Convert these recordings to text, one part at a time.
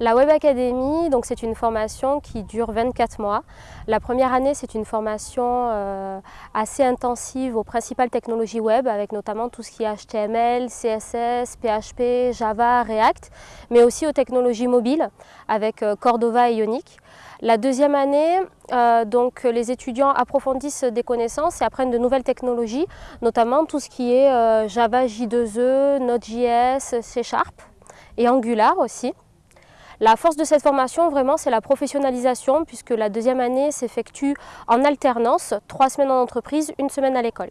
La Web Academy, c'est une formation qui dure 24 mois. La première année, c'est une formation euh, assez intensive aux principales technologies web, avec notamment tout ce qui est HTML, CSS, PHP, Java, React, mais aussi aux technologies mobiles, avec euh, Cordova et Ionic. La deuxième année, euh, donc, les étudiants approfondissent des connaissances et apprennent de nouvelles technologies, notamment tout ce qui est Java J2E, Node.js, C Sharp et Angular aussi. La force de cette formation, vraiment, c'est la professionnalisation, puisque la deuxième année s'effectue en alternance, trois semaines en entreprise, une semaine à l'école.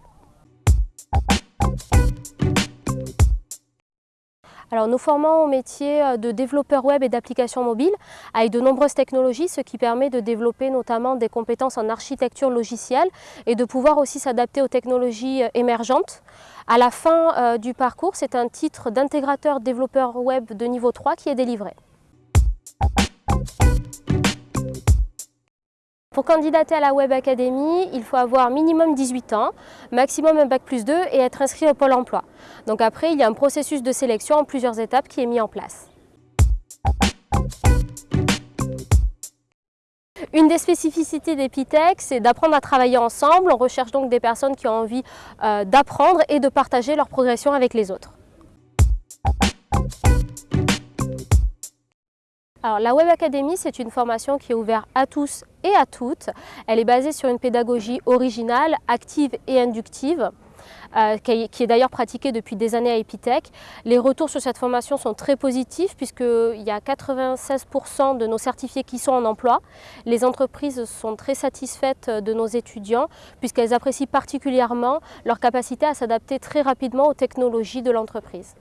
Alors, nous formons au métier euh, de développeur web et d'applications mobiles avec de nombreuses technologies, ce qui permet de développer notamment des compétences en architecture logicielle et de pouvoir aussi s'adapter aux technologies euh, émergentes. À la fin euh, du parcours, c'est un titre d'intégrateur développeur web de niveau 3 qui est délivré. Pour candidater à la Web Academy, il faut avoir minimum 18 ans, maximum un bac plus 2 et être inscrit au Pôle emploi. Donc après, il y a un processus de sélection en plusieurs étapes qui est mis en place. Une des spécificités d'Epitech, c'est d'apprendre à travailler ensemble. On recherche donc des personnes qui ont envie euh, d'apprendre et de partager leur progression avec les autres. Alors, la Web Academy, c'est une formation qui est ouverte à tous et à toutes. Elle est basée sur une pédagogie originale, active et inductive. Euh, qui est d'ailleurs pratiquée depuis des années à Epitech. Les retours sur cette formation sont très positifs puisqu'il y a 96% de nos certifiés qui sont en emploi. Les entreprises sont très satisfaites de nos étudiants puisqu'elles apprécient particulièrement leur capacité à s'adapter très rapidement aux technologies de l'entreprise.